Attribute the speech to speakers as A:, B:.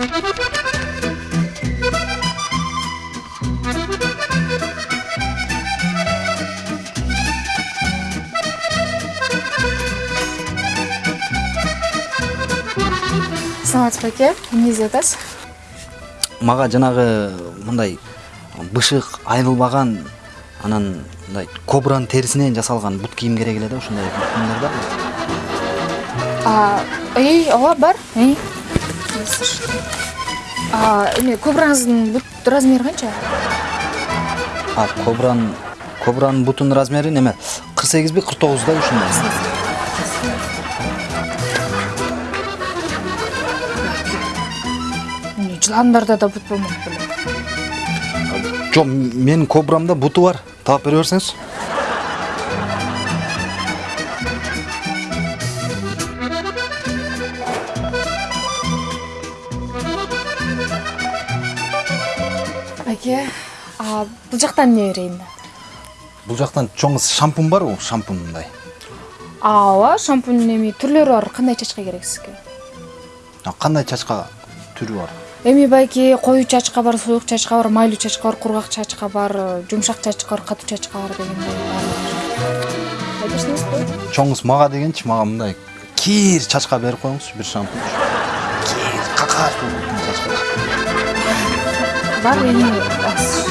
A: саламатсыз ба әке не деп
B: жатасыз маған жаңағы мындай бышық айырылбаған анан мындай кобраның терісінен жасалған бут киім керек эле да ушундай
A: киімдер да ооба бар А, эме кобраңыздын бут размери канча
B: а кобранын кобранын бутунун размери неме? кырк сегизби кырк тогуздай ушундай
A: эмне жыландарда да бут болмок беле
B: жок менин кобрамда буту бар. Таап бере берсеңиз
A: аке а бул жактан эмне берейин
B: бул жактан чоң шампунь барбы шампунь мындай.
A: Ооба шампуньдун эми түрлөрү бар кандай чачка керек сизге
B: кандай чачка түрү бар?
A: Эми байки коюу чачка бар суюк чачка бар майлуу чачка бар кургак чачка бар жумшак чачка бар катуу чачка бар дегендей айтышыңызбы
B: чоңуз мага дегенчи мага мындай кир чачка берип коюңузчу бир шампунь. Кир какаш
A: да,